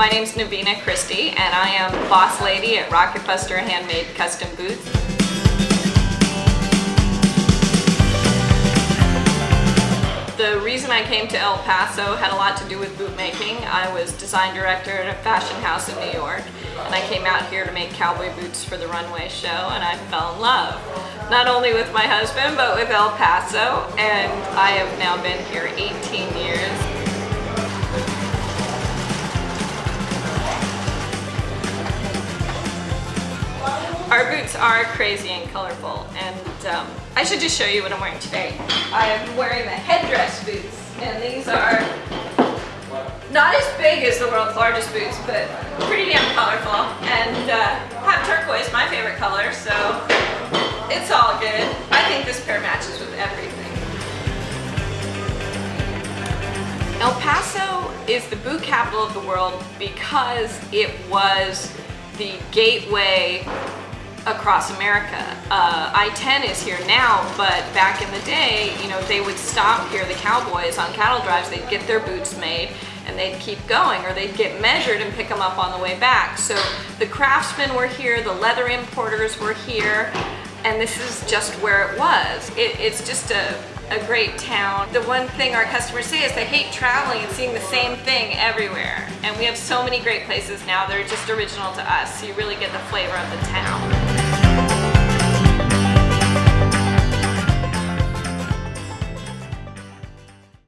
My name is Nevena Christi and I am boss lady at Rocketbuster Handmade Custom Boots. The reason I came to El Paso had a lot to do with boot making. I was design director at a fashion house in New York and I came out here to make cowboy boots for the runway show and I fell in love. Not only with my husband but with El Paso and I have now been here 18 years. Our boots are crazy and colorful and um, I should just show you what I'm wearing today. I'm wearing the headdress boots and these are not as big as the world's largest boots but pretty damn colorful and uh, have turquoise, my favorite color, so it's all good. I think this pair matches with everything. El Paso is the boot capital of the world because it was the gateway across America. Uh, I-10 is here now, but back in the day, you know, they would stop here, the cowboys on cattle drives, they'd get their boots made and they'd keep going or they'd get measured and pick them up on the way back. So the craftsmen were here, the leather importers were here, and this is just where it was. It, it's just a, a great town. The one thing our customers say is they hate traveling and seeing the same thing everywhere. And we have so many great places now that are just original to us, so you really get the flavor of the town.